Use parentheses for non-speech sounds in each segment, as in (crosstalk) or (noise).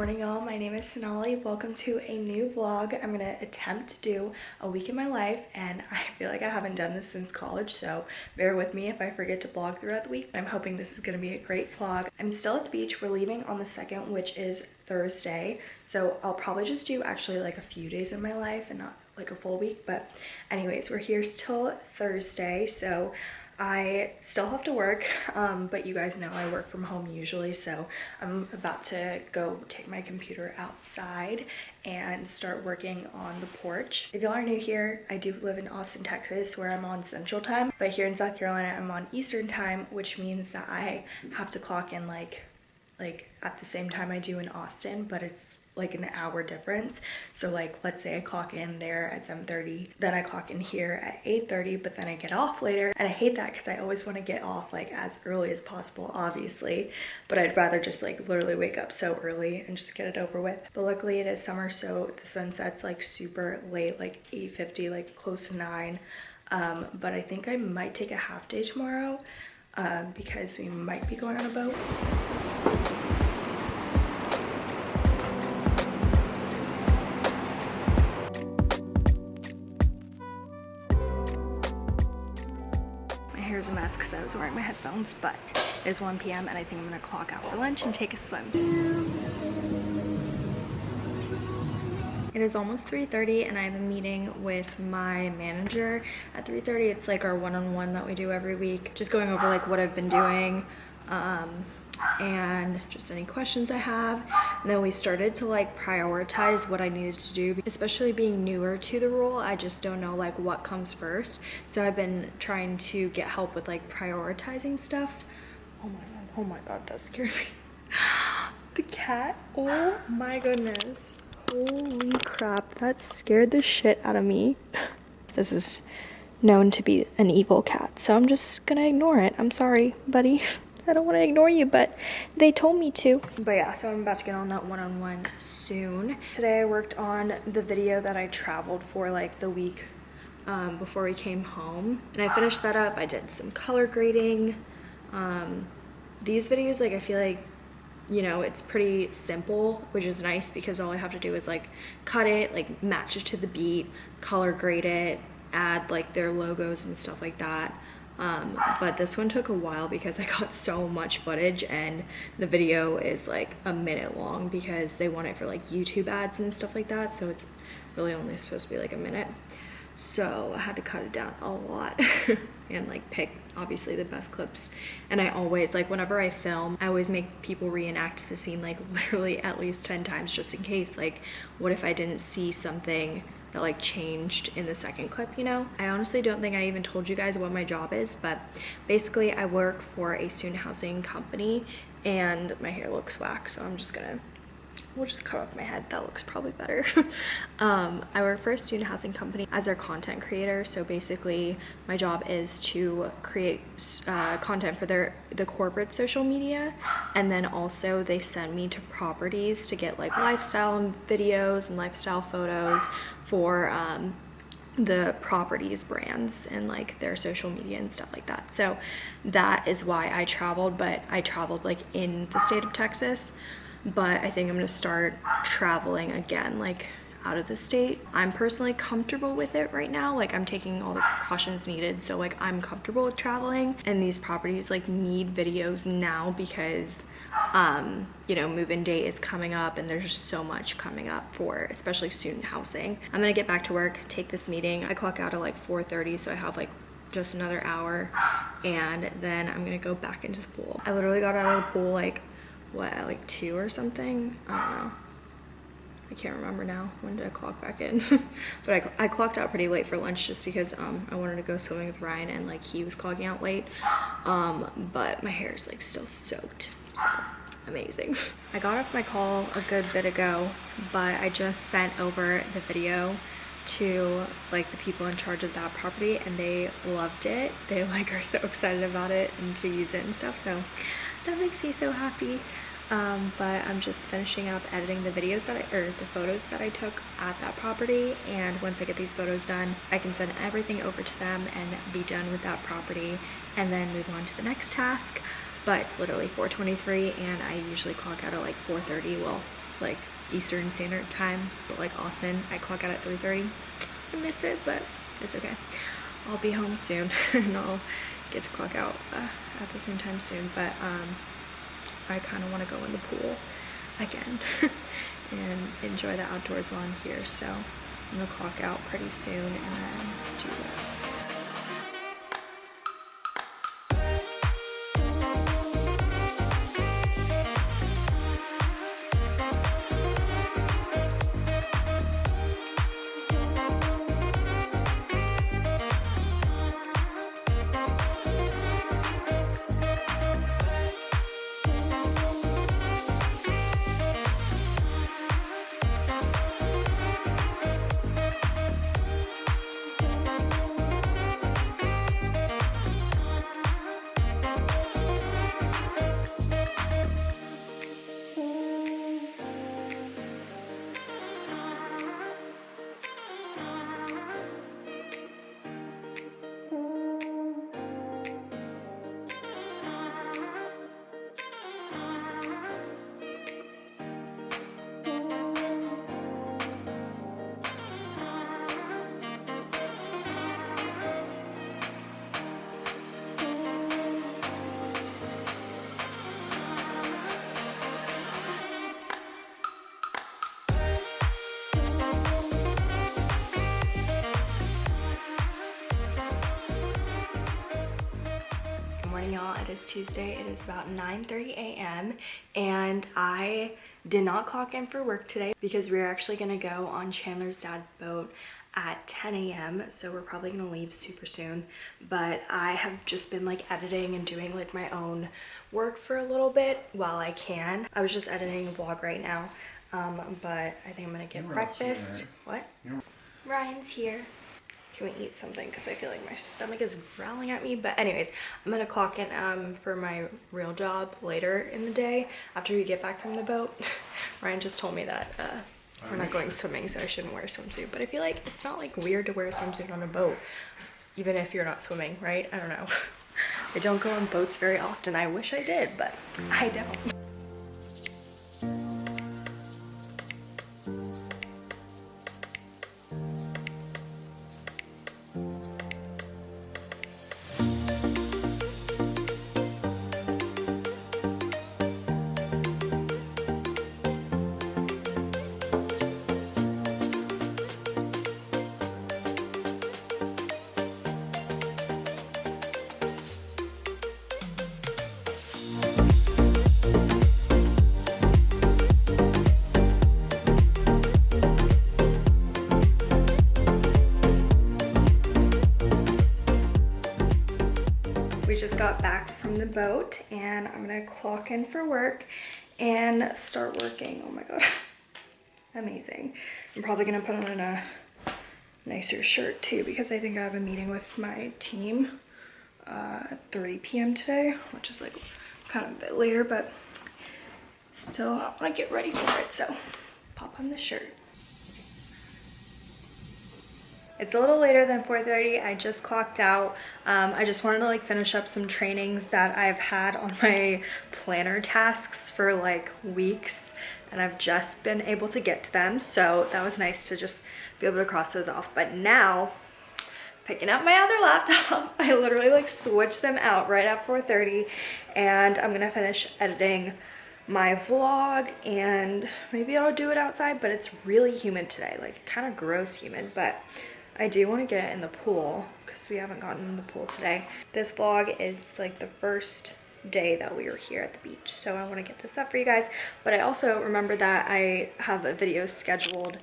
Morning y'all, my name is Sonali. Welcome to a new vlog. I'm gonna attempt to do a week in my life and (laughs) I feel like I haven't done this since college so bear with me if I forget to vlog throughout the week. I'm hoping this is gonna be a great vlog. I'm still at the beach. We're leaving on the 2nd which is Thursday so I'll probably just do actually like a few days in my life and not like a full week but anyways we're here till Thursday so I still have to work, um, but you guys know I work from home usually, so I'm about to go take my computer outside and start working on the porch. If y'all are new here, I do live in Austin, Texas, where I'm on Central Time, but here in South Carolina, I'm on Eastern Time, which means that I have to clock in like, like at the same time I do in Austin, but it's like an hour difference. So like let's say i clock in there at 7:30, then i clock in here at 8:30, but then i get off later. And i hate that because i always want to get off like as early as possible obviously but i'd rather just like literally wake up so early and just get it over with. But luckily it is summer so the sun sets like super late like 8:50, like close to 9 um, but i think i might take a half day tomorrow um, because we might be going on a boat hair's a mess because I was wearing my headphones, but it's 1 p.m. and I think I'm gonna clock out for lunch and take a swim. It is almost 3.30 and I have a meeting with my manager at 3.30. It's like our one-on-one -on -one that we do every week. Just going over like what I've been doing, um, and just any questions I have. And then we started to like prioritize what I needed to do, especially being newer to the role. I just don't know like what comes first. So I've been trying to get help with like prioritizing stuff. Oh my god, oh my god, that scared me. (laughs) the cat, oh my goodness. Holy crap, that scared the shit out of me. (laughs) This is known to be an evil cat, so I'm just gonna ignore it. I'm sorry, buddy. (laughs) I don't want to ignore you, but they told me to. But yeah, so I'm about to get on that one-on-one -on -one soon. Today I worked on the video that I traveled for like the week um, before we came home. And I finished that up. I did some color grading. Um, these videos, like I feel like you know it's pretty simple which is nice because all i have to do is like cut it like match it to the beat color grade it add like their logos and stuff like that um, but this one took a while because I got so much footage and the video is like a minute long because they want it for like YouTube ads and stuff like that so it's really only supposed to be like a minute. So I had to cut it down a lot (laughs) and like pick obviously the best clips. And I always like whenever I film I always make people reenact the scene like (laughs) literally at least 10 times just in case like what if I didn't see something that like changed in the second clip, you know? I honestly don't think I even told you guys what my job is, but basically I work for a student housing company and my hair looks whack, so I'm just gonna we'll just cut off my head that looks probably better (laughs) um, i work for a student housing company as their content creator so basically my job is to create uh, content for their the corporate social media and then also they send me to properties to get like lifestyle videos and lifestyle photos for um, the properties brands and like their social media and stuff like that. So that is why i traveled but i traveled like in the state of texas. But i think i'm gonna start traveling again like out of the state. I'm personally comfortable with it right now. Like i'm taking all the precautions needed. So like i'm comfortable with traveling. And these properties like need videos now because um, you know, move-in date is coming up and there's so much coming up for especially student housing. I'm gonna get back to work, take this meeting. I clock out at like 4.30, so I have like just another hour and then I'm gonna go back into the pool. I literally got out of the pool like, what, like two or something? I don't know. I can't remember now when did I clock back in (laughs) but I, I clocked out pretty late for lunch just because um, I wanted to go swimming with Ryan and like he was clocking out late um, but my hair is like still soaked so amazing. (laughs) I got off my call a good bit ago, but I just sent over the video to like the people in charge of that property and they loved it. They (laughs) like are so excited about it and to use it and stuff. So that makes me so happy. Um, but I'm just finishing up editing the videos that I, or the photos that I took at that property. And once I get these photos done, I can send everything over to them and be done with that property and then move on to the next task but it's literally 4.23 and I usually clock out at like 4.30. Well, like Eastern Standard Time, but like Austin, I clock out at 3.30. I miss it, but it's okay. I'll be home soon (laughs) and I'll get to clock out uh, at the same time soon, but um, I kind of want to go in the pool again (laughs) and enjoy the outdoors while I'm here. So I'm gonna clock out pretty soon and then do that. Tuesday it is about 9 30 a.m and i did not clock in for work today because we're actually going to go on chandler's dad's boat at 10 a.m so we're probably going to leave super soon. But i have just been like editing and doing like my own work for a little bit while i can. I was just editing a vlog right now um but i think i'm gonna get breakfast. What? Ryan's here can we eat something? Because I feel like my stomach is growling at me. But anyways I'm gonna clock in um, for my real job later in the day after we get back from the boat. (laughs) Ryan just told me that uh, we're not going swimming so I shouldn't wear a swimsuit. But I feel like it's not like weird to wear a swimsuit on a boat even if you're not swimming right? I don't know. (laughs) I don't go on boats very often. I wish I did but I don't back from the boat and I'm gonna clock in for work and start working. Oh my god, (laughs) amazing. I'm probably gonna put on a nicer shirt too because I think I have a meeting with my team uh, at 3 p.m. today, which is like kind of a bit later, but still I wanna get ready for it. So pop on the shirt. It's a little later than 4.30. I just clocked out. Um, I just wanted to like finish up some trainings that I've had on my planner tasks for like weeks and I've just been able to get to them. So that was nice to just be able to cross those off. But now picking up my other laptop. (laughs) I literally like switched them out right at 4.30 and I'm gonna finish editing my vlog and maybe I'll do it outside but it's really humid today like kind of gross humid but I do want to get in the pool because we haven't gotten in the pool today. This vlog is like the first day that we were here at the beach so I want to get this up for you guys but I also remember that I have a video scheduled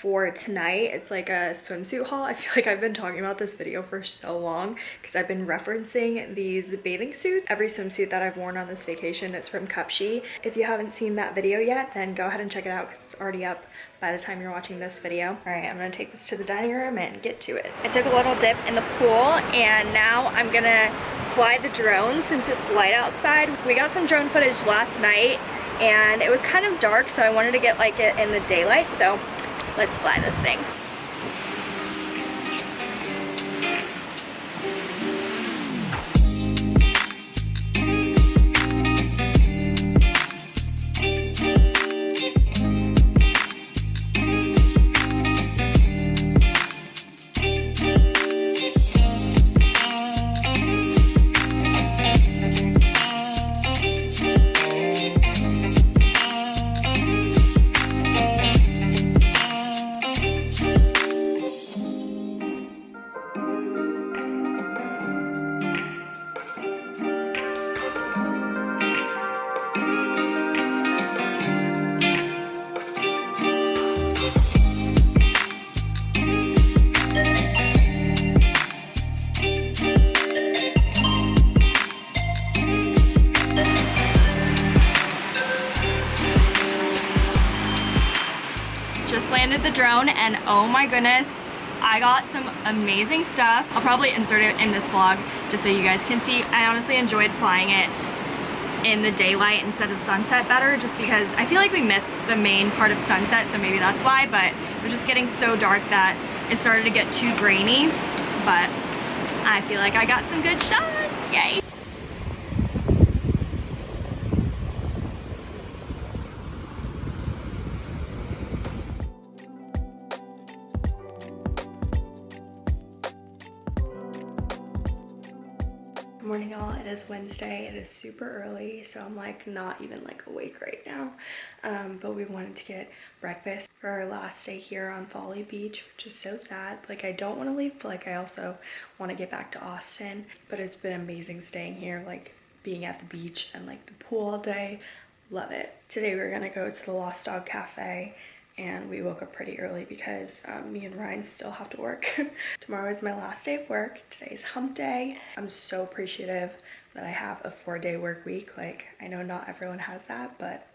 for tonight it's like a swimsuit haul i feel like i've been talking about this video for so long because i've been referencing these bathing suits every swimsuit that i've worn on this vacation is from cupshe if you haven't seen that video yet then go ahead and check it out because it's already up by the time you're watching this video. All right, I'm gonna take this to the dining room and get to it. I took a little dip in the pool and now I'm gonna fly the drone since it's light outside. We got some drone footage last night and it was kind of dark so I wanted to get like it in the daylight so let's fly this thing. Landed the drone and oh my goodness, I got some amazing stuff. I'll probably insert it in this vlog just so you guys can see. I honestly enjoyed flying it in the daylight instead of sunset better just because I feel like we missed the main part of sunset so maybe that's why but it was just getting so dark that it started to get too grainy but I feel like I got some good shots yay morning all it is wednesday. It is super early so i'm like not even like awake right now. Um, but we wanted to get breakfast for our last day here on folly beach which is so sad. Like i don't want to leave but like i also want to get back to austin. But it's been amazing staying here like being at the beach and like the pool all day. Love it. Today we're gonna go to the lost dog cafe and we woke up pretty early because um, me and Ryan still have to work. (laughs) Tomorrow is my last day of work. Today's hump day. I'm so appreciative that I have a four day work week. Like I know not everyone has that, but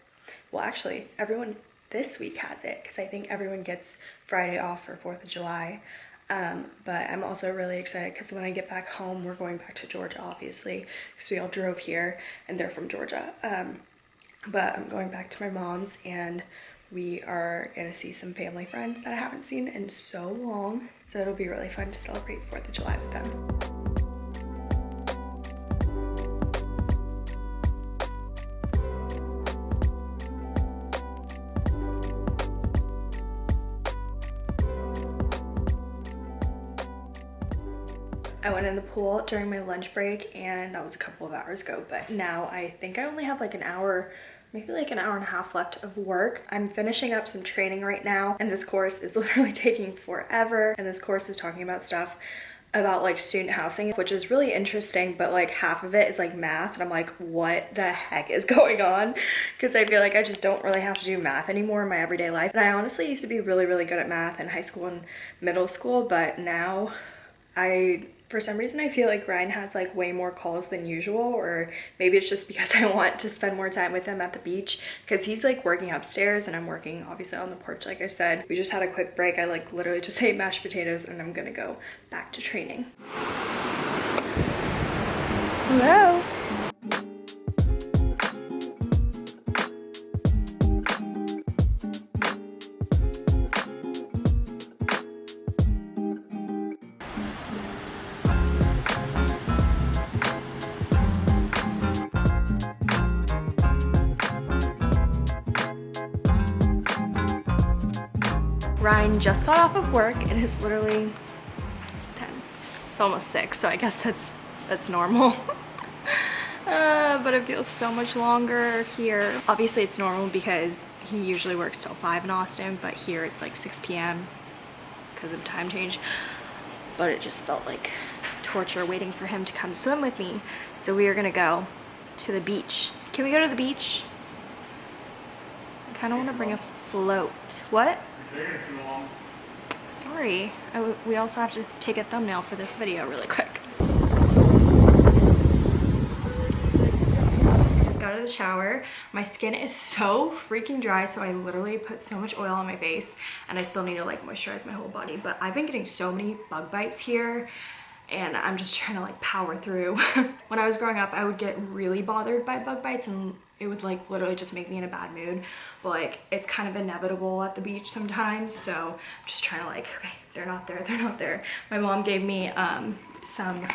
well actually everyone this week has it because I think everyone gets Friday off for 4th of July. Um, but I'm also really excited because when I get back home, we're going back to Georgia, obviously, because we all drove here and they're from Georgia. Um, but I'm going back to my mom's and we are gonna see some family friends that I haven't seen in so long. So it'll be really fun to celebrate 4th of July with them. I went in the pool during my lunch break and that was a couple of hours ago but now I think I only have like an hour maybe like an hour and a half left of work. I'm finishing up some training right now and this course is (laughs) literally taking forever and this course is talking about stuff about like student housing which is really interesting but like half of it is like math and I'm like what the heck is (laughs) going on because I feel like I just don't really have to do math anymore in my everyday life and I honestly used to be really really good at math in high school and middle school but now I for some reason I feel like Ryan has like way more calls than usual or maybe it's just because I want to spend more time with him at the beach because he's like working upstairs and I'm working obviously on the porch like I said. We just had a quick break. I like literally just (laughs) ate mashed potatoes and I'm gonna go back to training. Hello. Just got off of work. And It is literally 10. It's almost 6, so I guess that's that's normal. (laughs) uh, but it feels so much longer here. Obviously it's normal because he usually works till 5 in Austin, but here it's like 6 p.m. because of time change. But it just felt like torture waiting for him to come swim with me. So we are gonna go to the beach. Can we go to the beach? I kind of want to bring a float. What? Sorry. we also have to take a thumbnail for this video really quick. Just got out of the shower. My skin is so freaking dry, so I literally put so much oil on my face, and I still need to like moisturize my whole body. But I've been getting so many bug bites here, and I'm just trying to like power through. (laughs) when I was growing up, I would get really bothered by bug bites and it would like literally just make me in a bad mood. But like it's kind of inevitable at the beach sometimes so I'm just trying to like okay they're not there (laughs) they're not there. My mom gave me um some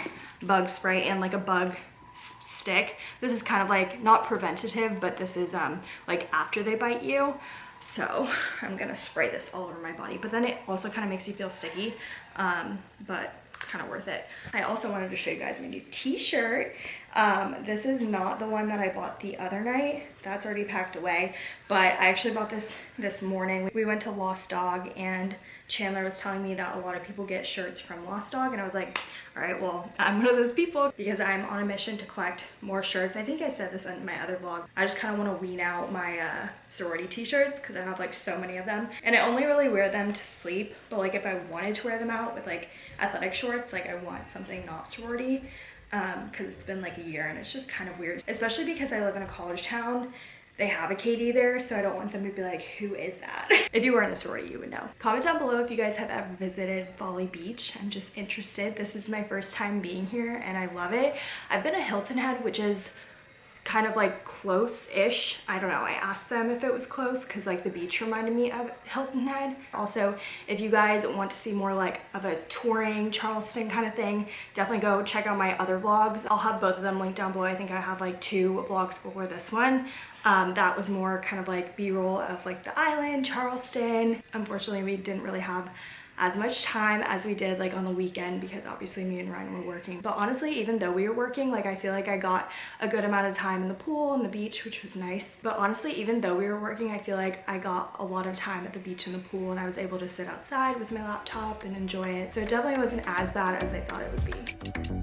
bug spray and like a bug stick. This is kind of like not preventative but this is um like after they bite you. So I'm gonna spray this all over my body. But then it also kind of makes you feel sticky um but it's kind of worth it. I also wanted to show you guys my new t-shirt um, this is not the one that I bought the other night. That's already packed away. But I actually bought this this morning. We went to Lost Dog and Chandler was telling me that a lot of people get shirts from Lost Dog and I was like, all right, well, I'm one of those people because I'm on a mission to collect more shirts. I think I said this in my other vlog. I just kind of want to wean out my uh, sorority t-shirts because I have like so many of them and I only really wear them to sleep. But like if I wanted to wear them out with like athletic shorts, like I want something not sorority because um, it's been like a year and it's just kind of weird, especially because I live in a college town. they have a KD there, so I don't want them to be like, who is that? (laughs) if you were in a sorority, you would know. Comment down below if you guys have ever visited Folly Beach. I'm just interested. This is my first time being here and I love it. I've been to Hilton Head, which is kind of like close-ish. I don't know, I asked them if it was close because like the beach reminded me of Hilton Head. Also, if you guys want to see more like of a touring Charleston kind of thing, definitely go check out my other vlogs. I'll have both of them linked down below. I think I have like two vlogs before this one. Um, that was more kind of like b-roll of like the island, Charleston. Unfortunately, we didn't really have as much time as we did like on the weekend because obviously me and Ryan were working. But honestly, even though we were working, like I feel like I got a good amount of time in the pool and the beach, which was nice. But honestly, even though we were working, I feel like I got a lot of time at the beach and the pool and I was able to sit outside with my laptop and enjoy it. So it definitely wasn't as bad as I thought it would be.